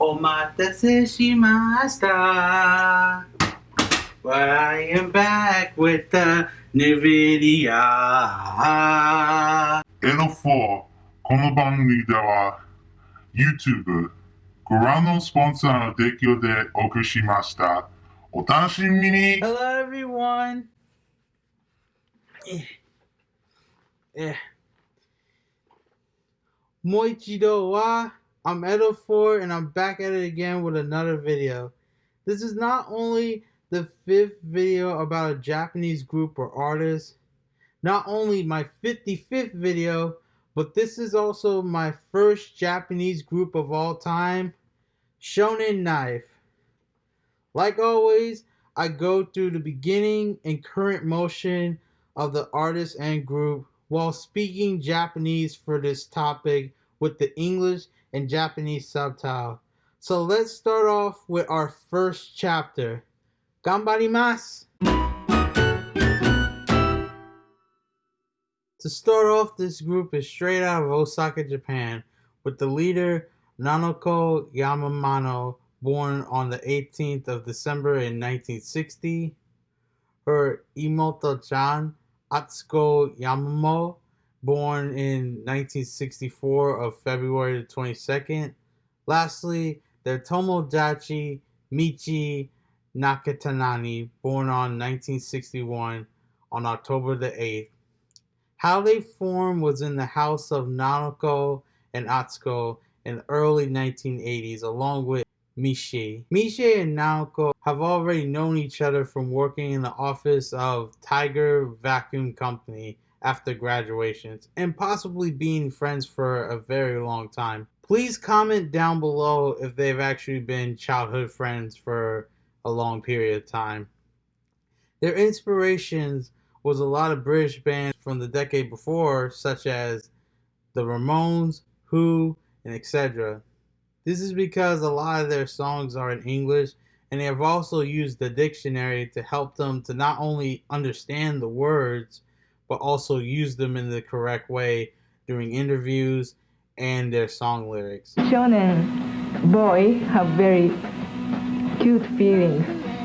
Omatase shimashita. But I am back with the new video. エノ4この番組では YouTube ご覧のスポンサーの提供でお送りしました。お楽しみに Hello, everyone. Eh. Eh. Moichido wa. I'm Edo4 and I'm back at it again with another video. This is not only the fifth video about a Japanese group or artist, not only my 55th video, but this is also my first Japanese group of all time, Shonen Knife. Like always, I go through the beginning and current motion of the artist and group while speaking Japanese for this topic with the English and Japanese subtitle. So let's start off with our first chapter. Gambarimasu! To start off, this group is straight out of Osaka, Japan, with the leader Nanoko Yamamano, born on the 18th of December in 1960, her Imoto-chan Atsuko Yamano, born in 1964 of February the 22nd. Lastly, their Tomodachi Michi Nakatanani, born on 1961 on October the 8th. How they formed was in the house of Nanoko and Atsuko in the early 1980s, along with Mishi. Mishi and Naoko have already known each other from working in the office of Tiger Vacuum Company after graduations, and possibly being friends for a very long time. Please comment down below if they've actually been childhood friends for a long period of time. Their inspirations was a lot of British bands from the decade before, such as the Ramones, Who, and etc. This is because a lot of their songs are in English and they have also used the dictionary to help them to not only understand the words but also use them in the correct way during interviews and their song lyrics. shonen boy have very cute feelings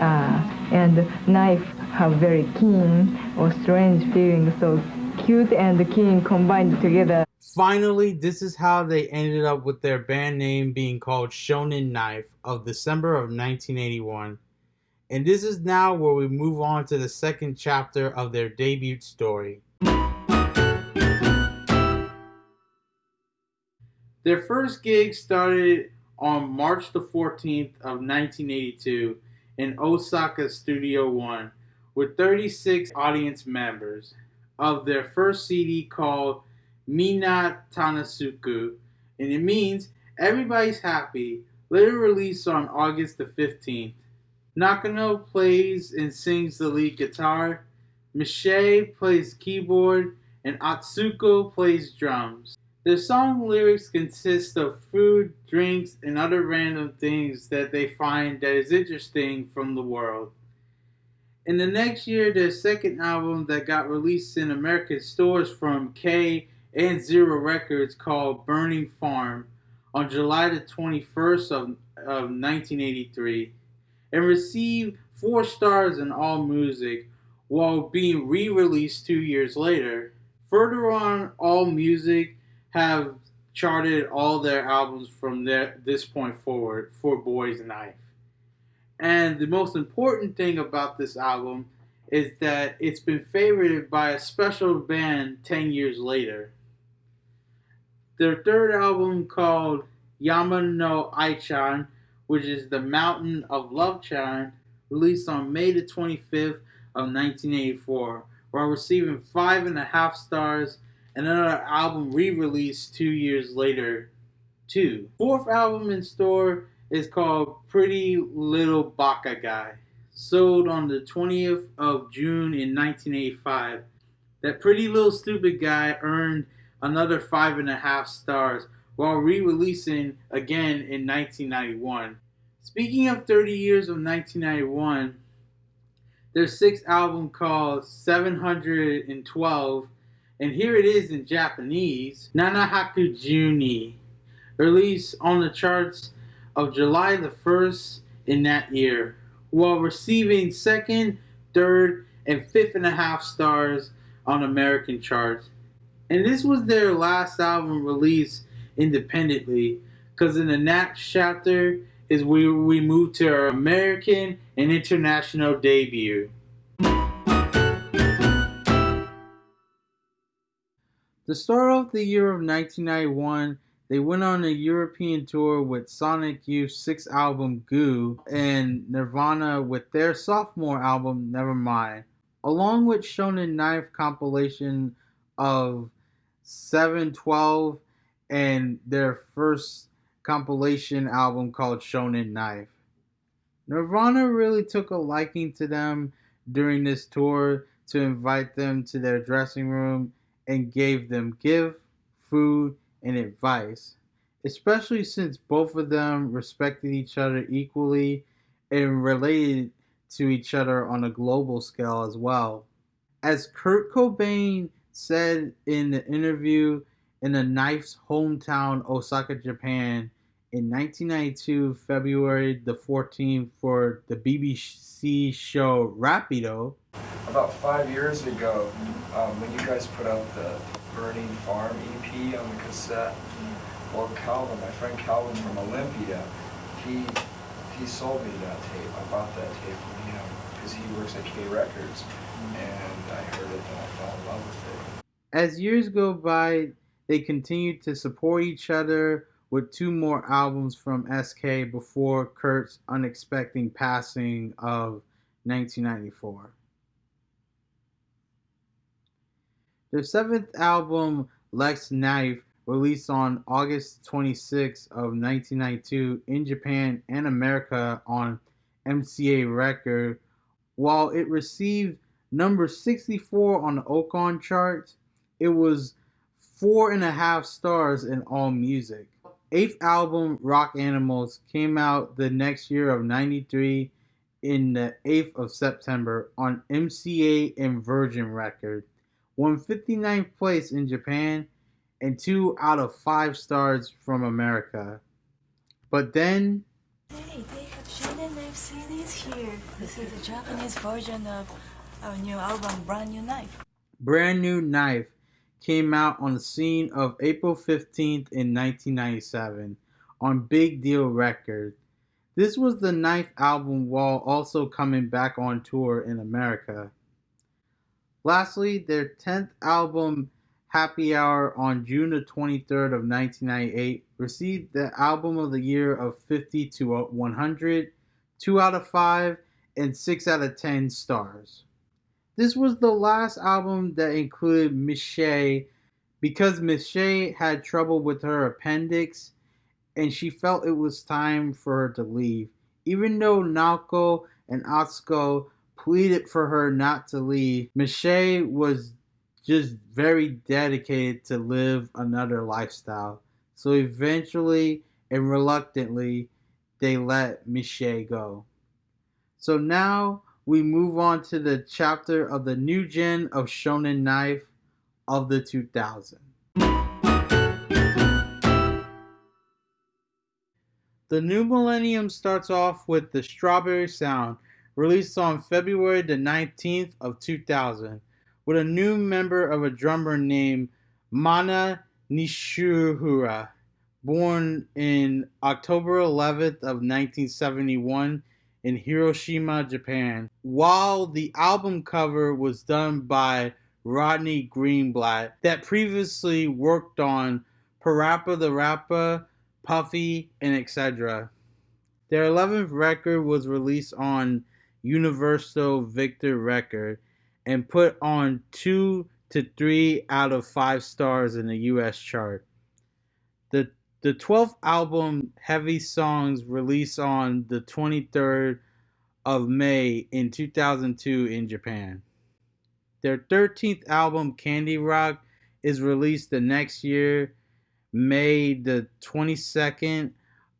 uh, and knife have very keen or strange feelings so cute and keen combined together Finally, this is how they ended up with their band name being called Shonen Knife of December of 1981. And this is now where we move on to the second chapter of their debut story. Their first gig started on March the 14th of 1982 in Osaka Studio One with 36 audience members of their first CD called Mina Tanasuku, and it means everybody's happy. Later released on August the 15th. Nakano plays and sings the lead guitar, Miche plays keyboard, and Atsuko plays drums. Their song lyrics consist of food, drinks, and other random things that they find that is interesting from the world. In the next year, their second album that got released in American stores from K and Zero Records called Burning Farm on July the 21st of, of 1983 and received four stars in All Music while being re-released two years later. Further on, All Music have charted all their albums from their, this point forward for Boys Knife. And the most important thing about this album is that it's been favorited by a special band 10 years later. Their third album called Yamano Aichan, which is the Mountain of Love Chan, released on May the 25th of 1984, while receiving five and a half stars and another album re-released two years later, too. Fourth album in store is called Pretty Little Baka Guy, sold on the 20th of June in 1985. That Pretty Little Stupid Guy earned another five and a half stars while re-releasing again in 1991. Speaking of 30 years of 1991, their sixth album called 712, and here it is in Japanese, Nanahaku Juni, released on the charts of July the 1st in that year, while receiving second, third, and fifth and a half stars on American charts. And this was their last album released independently, because in the next chapter is where we move to our American and international debut. The start of the year of 1991, they went on a European tour with Sonic Youth's sixth album Goo and Nirvana with their sophomore album Nevermind, along with Shonen Knife compilation of 712 and their first compilation album called Shonen Knife. Nirvana really took a liking to them during this tour to invite them to their dressing room and gave them gift, food, and advice, especially since both of them respected each other equally and related to each other on a global scale as well. As Kurt Cobain said in the interview in the Knife's hometown, Osaka, Japan, in 1992, February the 14th, for the BBC show Rapido. About five years ago, um, when you guys put out the Burning Farm EP on the cassette, well, Calvin, my friend Calvin from Olympia, he he sold me that tape. I bought that tape from him because he works at K Records, and I heard it and I fell in love with it. As years go by, they continued to support each other with two more albums from SK before Kurt's unexpected passing of 1994. Their seventh album, Let's Knife, released on August 26 of 1992 in Japan and America on MCA Record, while it received number 64 on the Oricon chart, it was four and a half stars in All Music. Eighth album, Rock Animals, came out the next year of 93 in the 8th of September on MCA and Virgin Record won 59th place in Japan and 2 out of 5 stars from America. But then. Hey, they have Shonen Knife CDs here. This is a Japanese version of our new album, Brand New Knife. Brand New Knife came out on the scene of April 15th in 1997 on Big Deal Records. This was the ninth album while also coming back on tour in America. Lastly, their 10th album, Happy Hour, on June the 23rd of 1998, received the Album of the Year of 50 to 100, 2 out of 5, and 6 out of 10 stars. This was the last album that included Michelle because Michelle had trouble with her appendix and she felt it was time for her to leave. Even though Naoko and Atsuko pleaded for her not to leave. Michelle was just very dedicated to live another lifestyle. So eventually and reluctantly, they let Michelle go. So now we move on to the chapter of the new gen of Shonen Knife of the 2000. The new millennium starts off with the Strawberry Sound, released on February the 19th of 2000, with a new member of a drummer named Mana Nishiura, born in October 11th of 1971 in Hiroshima, Japan. While the album cover was done by Rodney Greenblatt, that previously worked on Parappa the Rapper, Puffy, and etc. Their 11th record was released on Universal Victor record and put on two to three out of five stars in the US chart. The the 12th album, Heavy Songs, released on the 23rd of May in 2002 in Japan. Their 13th album, Candy Rock, is released the next year, May the 22nd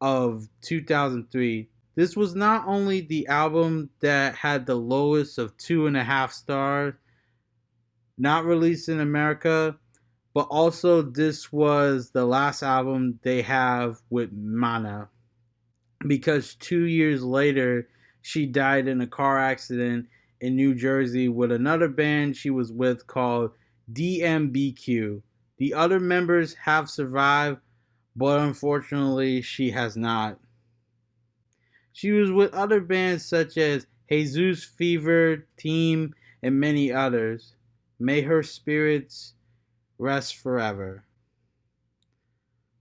of 2003. This was not only the album that had the lowest of two and a half stars, not released in America, but also this was the last album they have with Mana. because two years later she died in a car accident in New Jersey with another band she was with called DMBQ. The other members have survived, but unfortunately, she has not. She was with other bands such as Jesus Fever, Team, and many others. May her spirits rest forever.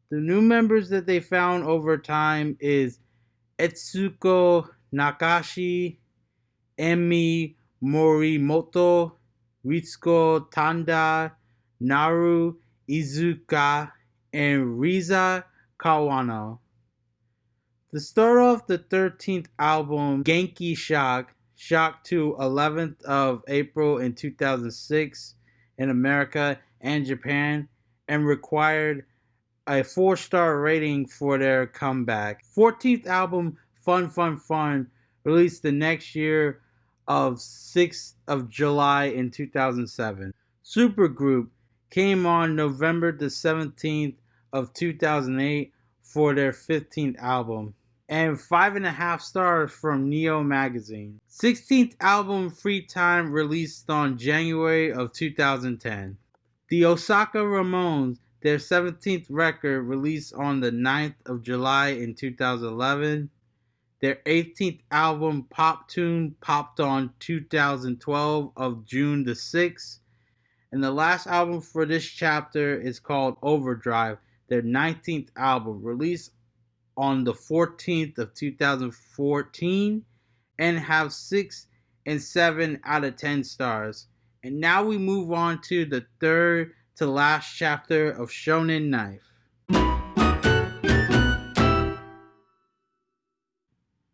The new members that they found over time is Etsuko Nakashi, Emi Morimoto, Ritsuko Tanda, Naru Izuka, and Riza Kawano. To start off the 13th album, Genki Shock, Shock to 11th of April in 2006 in America and Japan, and required a four star rating for their comeback. 14th album, Fun Fun Fun, released the next year of 6th of July in 2007. Supergroup came on November the 17th of 2008 for their 15th album and five and a half stars from Neo Magazine. 16th album Free Time released on January of 2010. The Osaka Ramones, their 17th record released on the 9th of July in 2011. Their 18th album Pop Tune popped on 2012 of June the 6th. And the last album for this chapter is called Overdrive, their 19th album, released on the 14th of 2014 and have 6 and 7 out of 10 stars. And now we move on to the third to last chapter of Shonen Knife.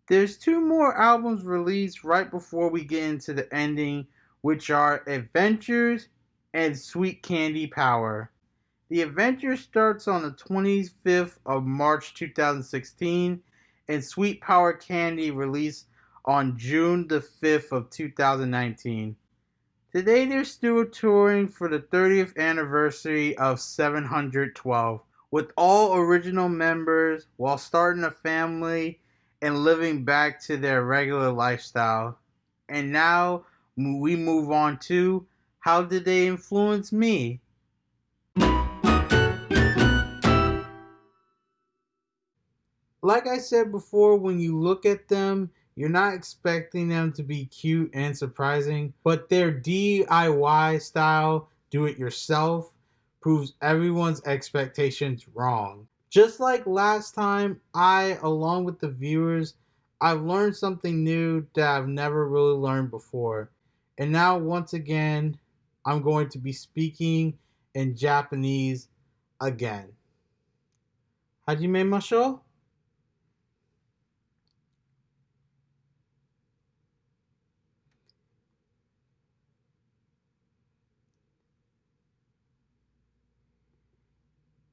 There's two more albums released right before we get into the ending, which are Adventures and Sweet Candy Power. The Adventure starts on the 25th of March 2016, and Sweet Power Candy released on June the 5th of 2019. Today they're still touring for the 30th anniversary of 712 with all original members while starting a family and living back to their regular lifestyle. And now we move on to how did they influence me? Like I said before, when you look at them, you're not expecting them to be cute and surprising, but their DIY style, do it yourself, proves everyone's expectations wrong. Just like last time, I, along with the viewers, I've learned something new that I've never really learned before. And now, once again, I'm going to be speaking in Japanese again. Hajime masho?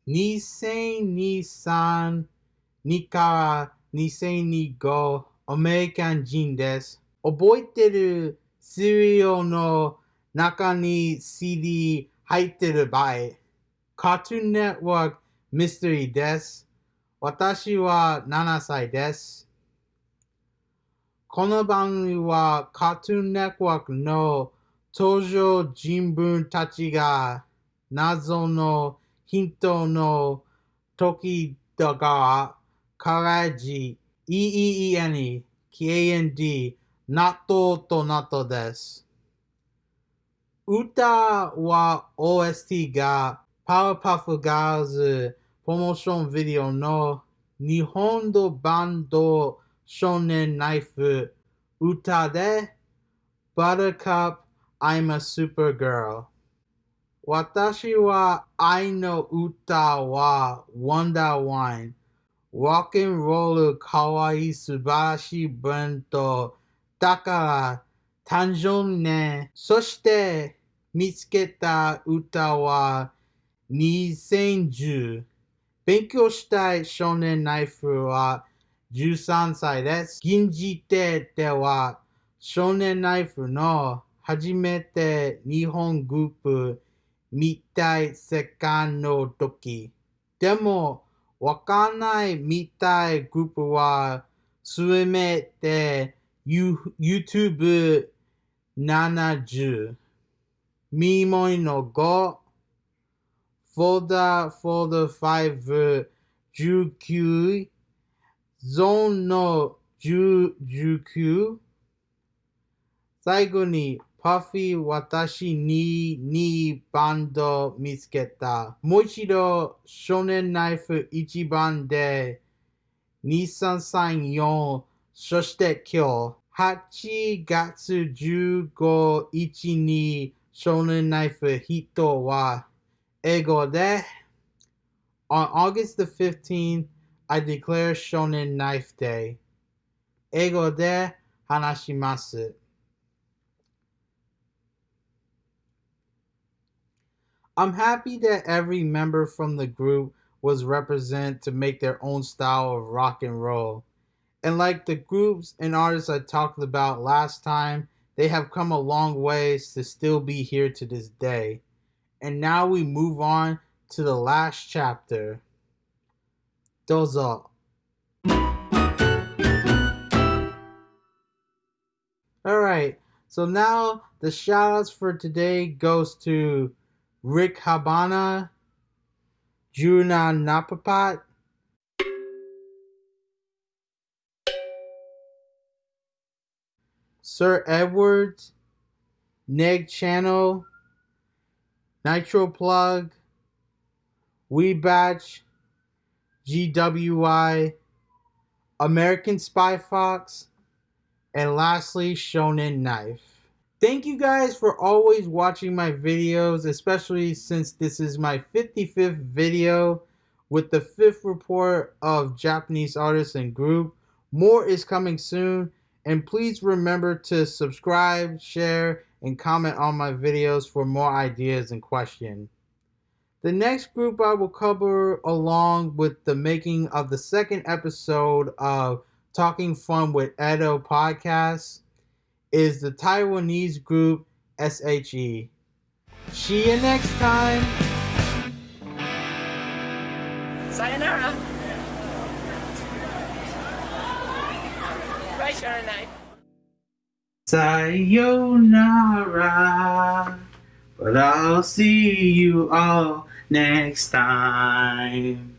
2023から2025アメリカン人です。覚えてる資料の中に CD 入ってる場合、カートゥーンネットワークミステリーです。私は7歳です。この番組はカートゥーンネットワークの登場人物たちが謎のヒントの時だが、からじ、EEEN、KAND、納豆と納豆です。歌は OST がパワーパフガーズプロモーションビデオの日本のバンド少年ナイフ歌で Buttercup I'm a Supergirl 私は愛の歌は Wonder Wine。Rock and Roll かわいい素晴らしい文とだから誕生ね。そして見つけた歌は2010。勉強したい少年ナイフは13歳です。現時点では少年ナイフの初めて日本グループ見たい世界の時。でも、わかんない見たいグループは、すめて YouTube70。ミもいの5。フォーダー、フォーダー5、19。ゾーンの、19。最後に、パフィー私に2バンド見つけた。もう一度、少年ナイフ1番で、2334、そして今日、8月15日に少年ナイフヒットは英語で On August the 15th, I declare Shonen Knife Day. 英語で話します。I'm happy that every member from the group was represented to make their own style of rock and roll. And like the groups and artists I talked about last time, they have come a long ways to still be here to this day. And now we move on to the last chapter. Dozo. Alright, so now the shoutouts for today goes to Rick Habana, Juna Napapat, Sir Edwards, Neg Channel, Nitro Plug, Webatch, GWI, American Spy Fox, and lastly Shonen Knife. Thank you guys for always watching my videos, especially since this is my 55th video with the fifth report of Japanese artists and group. More is coming soon, and please remember to subscribe, share, and comment on my videos for more ideas and questions. The next group I will cover along with the making of the second episode of Talking Fun with Edo podcast is the Taiwanese group SHE. See you next time. Sayonara. Right, Sharon Knight. Sayonara. But I'll see you all next time.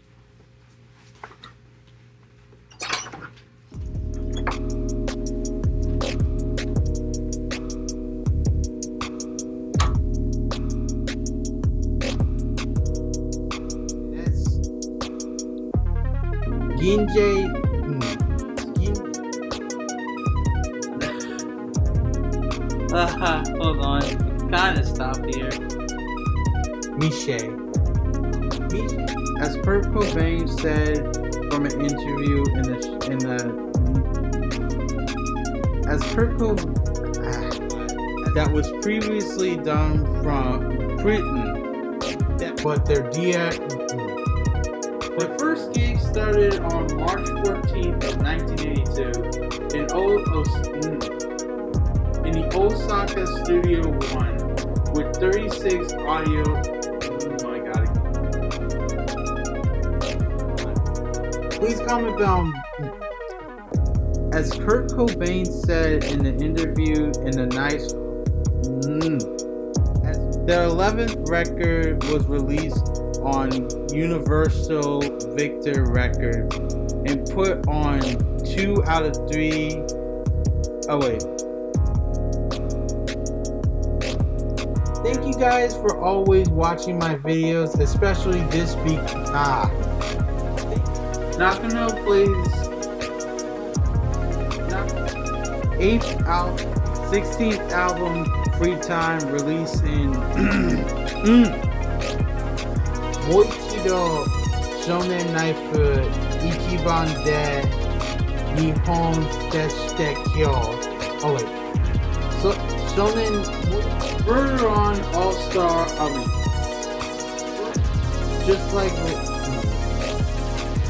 Hmm, Uh, hold on. Of stop here. Miche. Mich- As Kurt Cobain said from an interview in the in the as Kurt Cobain that was previously done from Britain, but their dia. The first gig started on March 14th of 1982 in o- Os- in the Osaka Studio One with 36 audio. Oh my god. Please comment down. As Kurt Cobain said in the interview in the nice. Mm, as their 11th record was released on Universal Victor Records and put on two out of three. Oh, wait. Thank you guys for always watching my videos, especially this week. Ah. Nakano plays. Nak- eighth out, 16th album, Free Time, release in. Moichido Shonen Knife. Oh wait. So Shonen Murder on All Star just like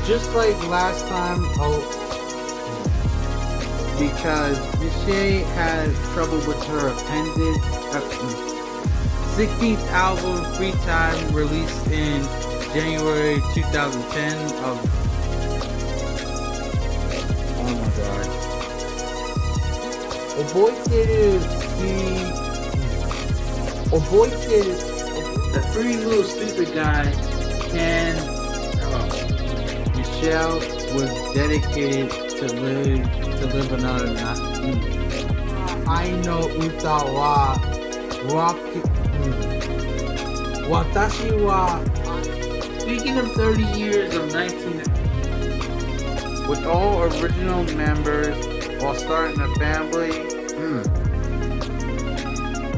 just like last time oh because Michelle had trouble with her appendage 16th album, Free Time, released in January 2010 of... Oh my god. O boy boy the free little stupid guy and uh, Michelle was dedicated to live to live another night. I know Utawa 歌はロック、うん、私は Speaking of 30 years of 19 with all original members while starting a family, mm,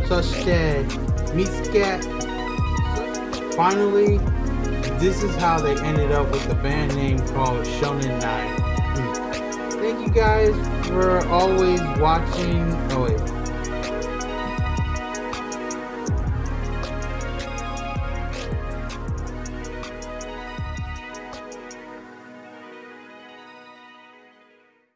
そして見つけ Finally, this is how they ended up with the band name called Shonen Nine. thank you guys for always watching. Oh wait,